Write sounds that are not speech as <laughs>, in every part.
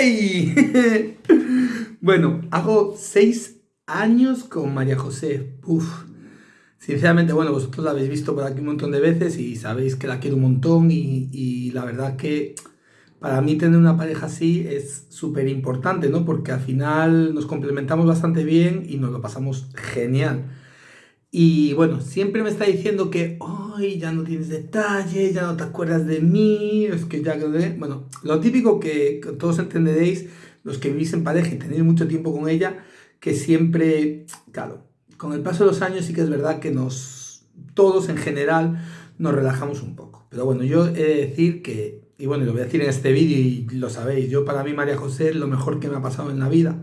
<laughs> Bueno, hago seis años con María José. Uf. Sinceramente, bueno, vosotros la habéis visto por aquí un montón de veces y sabéis que la quiero un montón y, y la verdad que para mí tener una pareja así es súper importante, ¿no? Porque al final nos complementamos bastante bien y nos lo pasamos genial. Y bueno, siempre me está diciendo que, ay, ya no tienes detalles, ya no te acuerdas de mí, es que ya... Bueno, lo típico que, todos entenderéis, los que vivís en pareja y tenéis mucho tiempo con ella, que siempre, claro, con el paso de los años sí que es verdad que nos, todos en general, nos relajamos un poco. Pero bueno, yo he de decir que y bueno, lo voy a decir en este vídeo y lo sabéis, yo para mí María José es lo mejor que me ha pasado en la vida,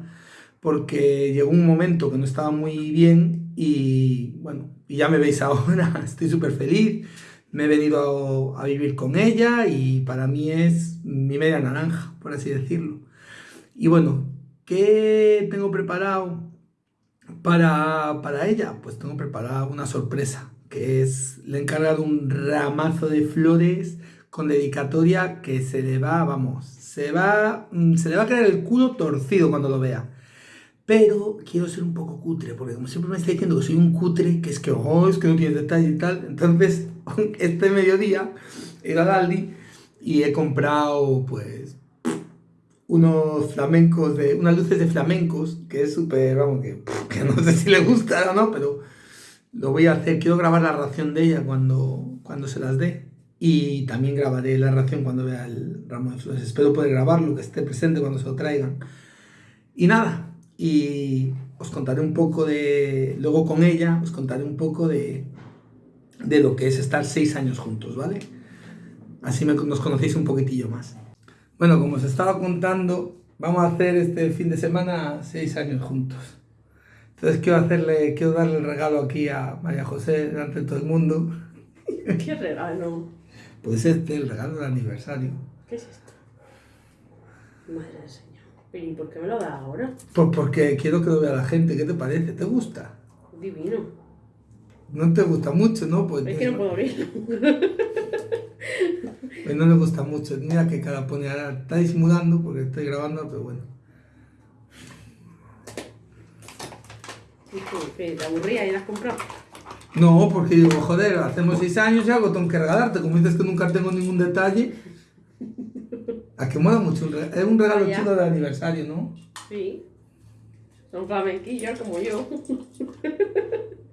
porque llegó un momento que no estaba muy bien y bueno, y ya me veis <laughs> ahora, estoy súper feliz, me he venido a, vivir con ella y para mí es mi media naranja, por así decirlo. Y bueno, ¿qué tengo preparado para, para ella? Pues tengo preparado una sorpresa, que es, le he encargado un ramazo de flores con dedicatoria que se le va, vamos, se va, mm, se le va a quedar el culo torcido cuando lo vea. Pero quiero ser un poco cutre, porque como siempre me está diciendo que soy un cutre, que es que, oh, es que no tiene detalle y tal. Entonces, <laughs> este mediodía he ido al Aldi y he comprado, pues, unos flamencos, de, unas luces de flamencos, que es súper, vamos, que, <laughs> no sé si le gusta o no, pero lo voy a hacer. Quiero grabar la ración de ella cuando, cuando se las dé y también grabaré la reacción cuando vea el ramo de flores. Espero poder grabarlo, que esté presente cuando se lo traigan. Y nada, y os contaré un poco de, luego con ella, os contaré un poco de, de lo que es estar seis años juntos, ¿vale? Así nos conocéis un poquitillo más. Bueno, como os estaba contando, vamos a hacer este fin de semana seis años juntos. Entonces quiero hacerle, quiero darle el regalo aquí a María José delante de todo el mundo. <laughs> ¿Qué regalo? Puede ser el regalo del aniversario. ¿Qué es esto? Madre del Señor. ¿Y por qué me lo da ahora? Pues porque quiero que lo vea la gente. ¿Qué te parece? ¿Te gusta? Divino. No te gusta mucho, ¿no? Pues es que no puedo abrirlo. <laughs> Pues no le gusta mucho. Mira que cara pone ahora. Está disimulando porque estoy grabando, pero bueno. ¿Te aburría y la has comprado? No, porque digo, joder, hacemos seis años y algo tengo que regalarte. Como dices que nunca tengo ningún detalle. A que mola mucho. Es un regalo chulo de aniversario, ¿no? Sí. Son flamenquillos como yo. <laughs>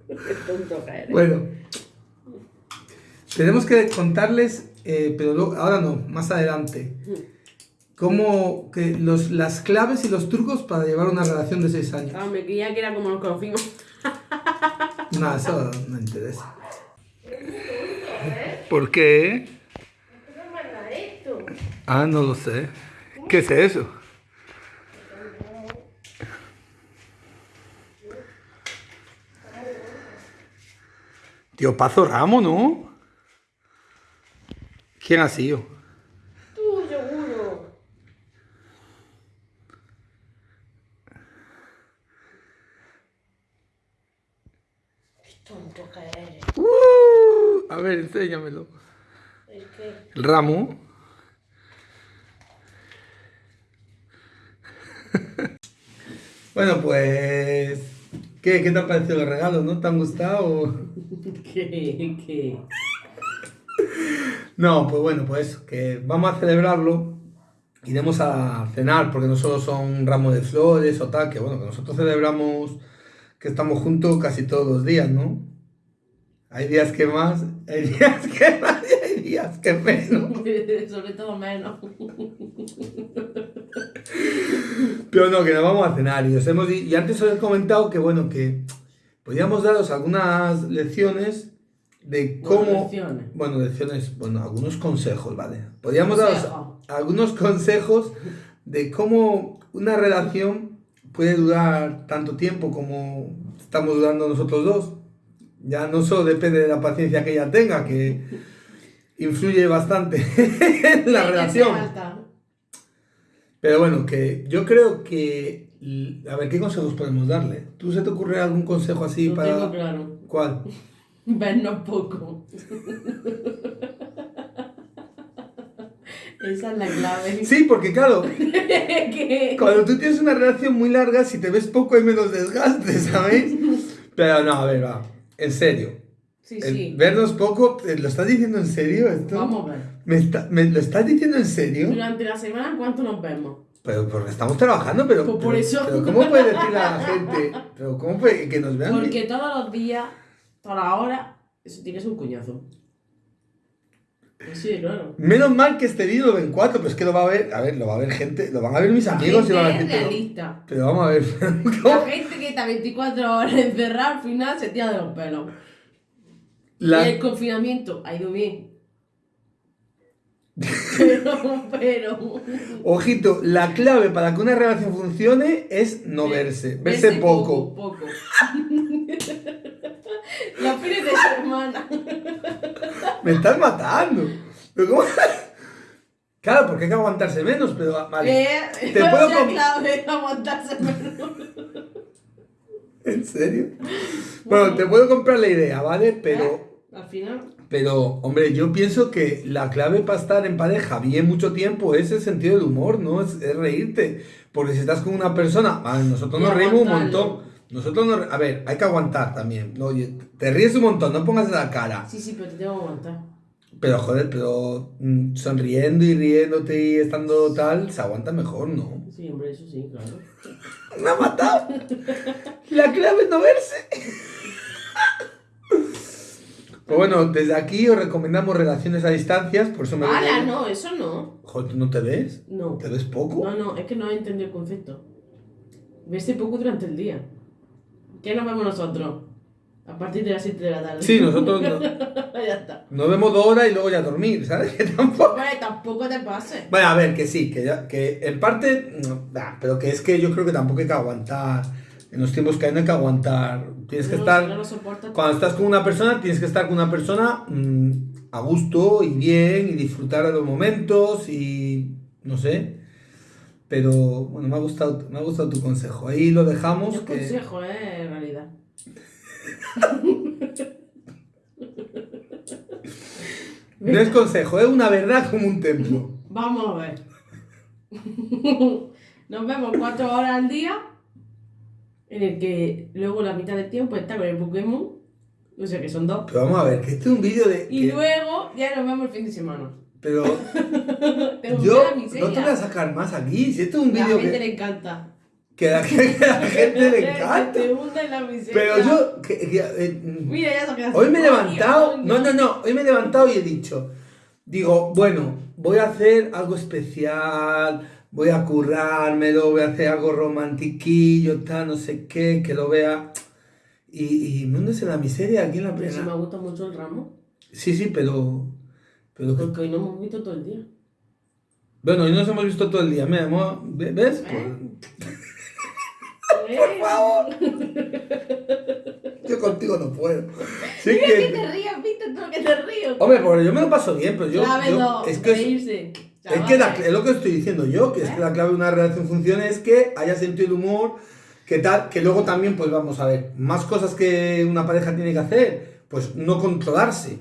Qué tonto que Bueno. Tenemos que contarles, eh, pero ahora no, más adelante. Cómo que los, las claves y los trucos para llevar una relación de seis años. Ah, me creía que era como nos conocimos. <laughs> No, eso no interesa. ¿Por qué? Ah, no lo sé. ¿Qué es eso? Tío Pazo Ramo, ¿no? ¿Quién ha sido? tonto que eres. Uh, a ver, enséñamelo. ¿El qué? El ramo. Bueno, pues... ¿Qué, ¿Qué te ha parecido el regalo? ¿No te han gustado? <laughs> ¿Qué? ¿Qué? No, pues bueno, pues que vamos a celebrarlo. Iremos a cenar, porque no solo son ramos de flores o tal, que bueno, que nosotros celebramos que estamos juntos casi todos los días, ¿no? Hay días que más, <laughs> hay días que más y hay días que menos. <laughs> Sobre todo menos. Pero no, que nos vamos a cenar y, os hemos, y antes os he comentado que, bueno, que podríamos daros algunas lecciones de cómo... lecciones. Bueno, lecciones, bueno, algunos consejos, ¿vale? Podríamos daros algunos consejos de cómo una relación puede durar tanto tiempo como estamos durando nosotros dos. Ya no solo depende de la paciencia que ella tenga, que influye bastante <laughs> en la relación. Pero bueno, que yo creo que... A ver, ¿qué consejos podemos darle? ¿Tú se te ocurre algún consejo así Lo para...? Tengo claro. ¿Cuál? <laughs> Vernos poco. <laughs> Esa es la clave. Sí, porque claro, <laughs> cuando tú tienes una relación muy larga, si te ves poco hay menos desgaste, ¿sabéis? Pero no, a ver, va. En serio. Sí, El sí. vernos poco, ¿eh, ¿lo estás diciendo en serio esto? Vamos a ver. ¿Me, está- me lo estás diciendo en serio? Durante la semana, ¿cuánto nos vemos? Pero porque estamos trabajando, pero. Pues por pero- eso. Pero ¿cómo puede decir a la gente? Pero ¿cómo puede que nos vean? Porque todos los días, todas las horas, eso tienes un coñazo. Sí, claro. Menos mal que este vídeo lo ven cuatro, pero es que lo va a ver. A ver, lo va a ver gente, lo van a ver mis amigos y Gente van a. Pero, realista. pero vamos a ver. <laughs> La ¿cómo? gente que está 24 horas encerrada al final se tira de los pelos. La- Y el confinamiento ha ido bien. <laughs> Pero, pero. Ojito, la clave para que una relación funcione es no verse, verse poco. Poco. <laughs> Los fines de semana. Me estás matando. Pero ¿cómo? Claro, porque hay que aguantarse menos, pero vale. Eh, Te <laughs> puedo la clave aguantarse menos. ¿En serio? Bueno, te puedo comprar la idea, ¿vale? Pero. Al final. Pero, hombre, yo pienso que la clave para estar en pareja bien mucho tiempo es el sentido del humor, ¿no? Es, es reírte. Porque si estás con una persona, vale, nosotros Y nos reímos un montón. Nosotros nos, a ver, hay que aguantar también. ¿no? Te ríes un montón, no pongas la cara. Sí, sí, pero te tengo que aguantar. Pero, joder, pero mm, sonriendo y riéndote y estando tal, se aguanta mejor, ¿no? Sí, hombre, eso sí, claro. <laughs> Me ha matado. La clave es no verse. Pues bueno, desde aquí os recomendamos relaciones a distancias, por eso me ¡Hala! No, eso no. Joder, ¿tú no te ves? No. ¿Te ves poco? No, no, es que no he entendido el concepto. Verse poco durante el día. ¿Qué nos vemos nosotros? A partir de las 7 de la tarde. Sí, nosotros no- <laughs> ya está. nos vemos dos horas y luego ya dormir, ¿sabes? <laughs> Que tampoco... Hombre, tampoco te pases. Bueno, a ver, que sí, que, ya, que en parte, no, bah, pero que es que yo creo que tampoco hay que aguantar. En los tiempos que hay no hay que aguantar. Tienes que No, estar... no lo Cuando estás con una persona, tienes que estar con una persona mm, a gusto y bien y disfrutar de los momentos y no sé. Pero bueno, me ha gustado, me ha gustado tu consejo. Ahí lo dejamos. Que- consejo, eh, en realidad. <laughs> No es consejo, es una verdad como un templo. Vamos a ver. <laughs> Nos vemos cuatro horas al día, en el que luego la mitad del tiempo está con el Pokémon, o sea que son dos. Pero vamos a ver, que este es un vídeo de... Y que- luego ya nos vemos el fin de semana. Pero <laughs> yo a la no te voy a sacar más aquí. Si esto es un La vídeo gente que, le encanta. que a la, que a la gente le <laughs> encanta. Te hunde en la miseria. Pero yo... que- que, eh, Mira, ya Hoy me he levantado, no, no, no, hoy me he levantado y he dicho, digo, bueno, voy a hacer algo especial, voy a currármelo, voy a hacer algo romantiquillo, tal, no sé qué, que lo vea. Y, y en la miseria aquí en la si me plena. gusta mucho el ramo, Sí, sí, pero... pero que- porque hoy no hemos visto todo el día. bueno, hoy nos hemos visto todo el día, mira, hemos- ¿ves? ¿Eh? Por <laughs> favor. <laughs> Yo contigo no puedo. Sí Mira que que... te rías, viste que te río. Hombre, porque yo me lo paso bien, pero yo... Es que es- reírse. Es que la- es lo que estoy diciendo yo, que es que la clave de una relación funcione es que haya sentido el humor, que tal, que luego también, pues vamos a ver, más cosas que una pareja tiene que hacer, pues no controlarse.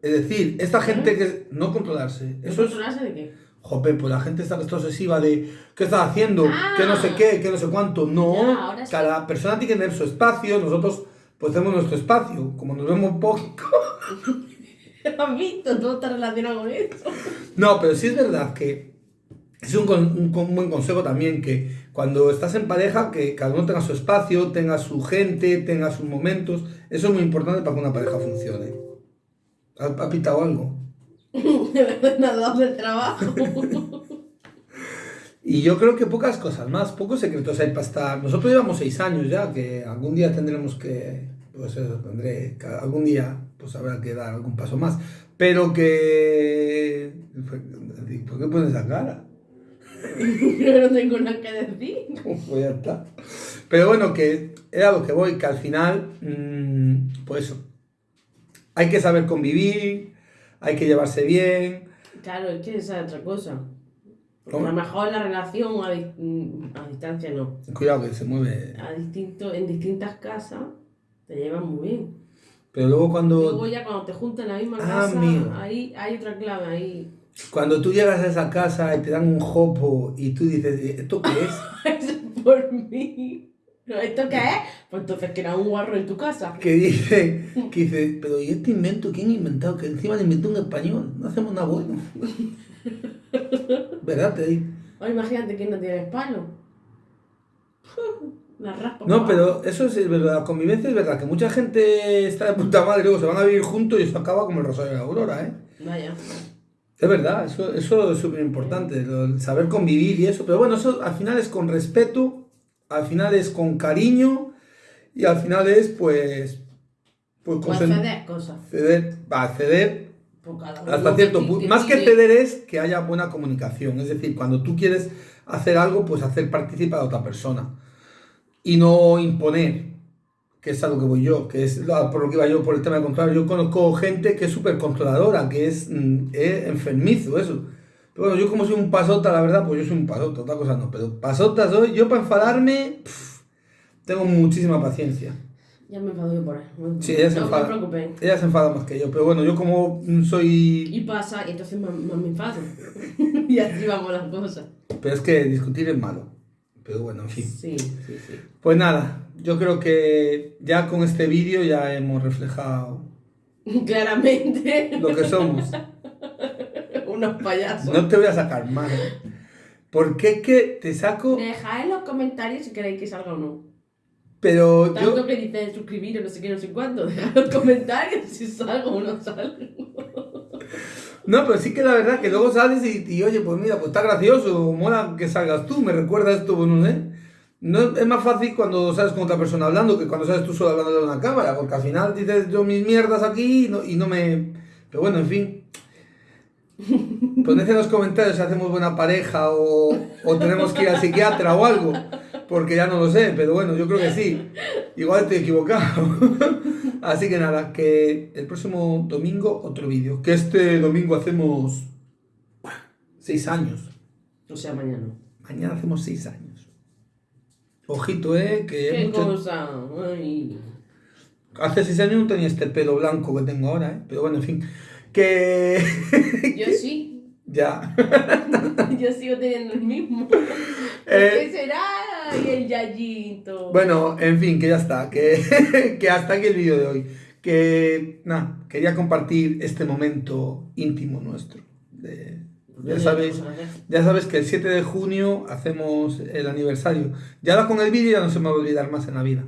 Es decir, esta gente que no controlarse, eso es, ¿Controlarse de qué? jope, pues la gente está, está obsesiva de qué estás haciendo, Ah. que no sé qué, que no sé cuánto. No, Ya, sí. cada persona tiene que tener su espacio, nosotros pues tenemos nuestro espacio, como nos vemos poco. <laughs> ¿Has visto? Todo está relacionado con eso. No, pero sí es verdad que es un, un con- buen consejo también que cuando estás en pareja, que cada uno tenga su espacio, tenga su gente, tenga sus momentos. Eso es muy importante para que una pareja funcione. ¿Ha, ha pitado algo? <laughs> Nada del trabajo. <laughs> Y yo creo que pocas cosas más, pocos secretos hay para estar. Nosotros llevamos seis años ya, que algún día tendremos que, pues eso, tendré, algún día pues habrá que dar algún paso más. Pero que... ¿Por qué pones esa cara? <laughs> Yo no tengo nada que decir. <laughs> Pues ya está. Pero bueno, que era lo que voy, que al final, mm, pues eso, hay que saber convivir, hay que llevarse bien. Claro, es que esa es otra cosa. A lo mejor la relación a, di- mm, a distancia no. Cuidado que se mueve. A distinto, en distintas casas te llevan muy bien. Pero luego cuando... Luego ya cuando te juntan en la misma Ah, casa, amigo. ahí hay otra clave, ahí. Cuando tú llegas a esa casa y te dan un jopo y tú dices, ¿esto qué es? Eso es <laughs> por mí. ¿Esto qué es? Pues entonces que era un guarro en tu casa. Que dice, que dice, pero ¿y este invento quién ha inventado? Que encima le inventó un español, no hacemos nada bueno. <laughs> ¿Verdad? Te digo. O imagínate que no tienes palo. <laughs> La raspa. No, pero eso es verdad, la convivencia es verdad, que mucha gente está de puta madre y luego se van a vivir juntos y eso acaba como el Rosario de la Aurora, ¿eh? Vaya. Es verdad, eso, eso es súper importante, saber convivir y eso, pero bueno, eso al final es con respeto, al final es con cariño y al final es pues... Pues O consen- acceder cosas. ceder, va, ceder hasta cierto punto. Más que ceder es que haya buena comunicación, es decir, cuando tú quieres hacer algo, pues hacer participar a otra persona y no imponer, que es a lo que voy yo, que es por lo que iba yo por el tema de controlar. Yo conozco gente que es súper controladora, que es, mm, es enfermizo eso. Pero bueno, yo como soy un pasota, la verdad, pues yo soy un pasota, otra cosa no, pero pasota soy, yo para enfadarme, pf, tengo muchísima paciencia. Ya me enfado yo por ahí. Sí, ella se no enfada. me preocupéis. Ella se enfada más que yo, pero bueno, yo como soy... Y pasa, y entonces más, más me enfado. <laughs> y así vamos las cosas. Pero es que discutir es malo. Pero bueno, en fin. Sí, sí, sí. Pues nada, yo creo que ya con este vídeo ya hemos reflejado <laughs> Claramente. lo que somos. <laughs> Unos payasos. No te voy a sacar más. ¿eh? Porque es que te saco, Dejad en los comentarios si queréis que salga o no. pero Tanto yo... que dice suscribir o no sé qué, no sé cuánto. Dejad en los comentarios si salgo o no salgo. No, pero sí que la verdad que luego sales y, oye, pues mira, pues está gracioso, mola que salgas tú, me recuerda esto, bueno, no sé. No, es más fácil cuando sales con otra persona hablando que cuando sales tú solo hablando de una cámara, porque al final dices yo mis mierdas aquí y no, y no me... Pero bueno, en fin. Poned en los comentarios si hacemos buena pareja o, o tenemos que ir al psiquiatra o algo, porque ya no lo sé, pero bueno, yo creo que sí. Igual estoy equivocado. <laughs> Así que nada, que el próximo domingo otro vídeo. Que este domingo hacemos seis años. O sea, mañana. Mañana hacemos seis años. Ojito, eh, que ¿Qué mucho- cosa? Ay. hace seis años no tenía este pelo blanco que tengo ahora, eh. Pero bueno, en fin. Que <laughs> Yo sí. <laughs> ya. <laughs> Yo sigo teniendo el mismo. ¿Por Eh, qué será? Y el yayito. Bueno, en fin, que ya está. Que, que hasta aquí el vídeo de hoy. Que nada, quería compartir este momento íntimo nuestro. De- ya sabéis, ya sabes que el 7 de junio hacemos el aniversario. Ya ahora con el vídeo ya no se me va a olvidar más en la vida.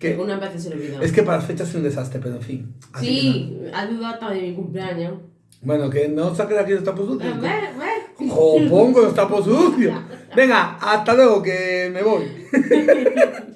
Que una vez se le olvidó. es que para las fechas es un desastre, pero en fin. Así Sí, ha dudado hasta de mi cumpleaños. Bueno, que no saques aquí los tapos A sucios. ver, a ver. ¡Jo, pongo los tapos sucios! <laughs> Venga, hasta luego, que me voy. <laughs>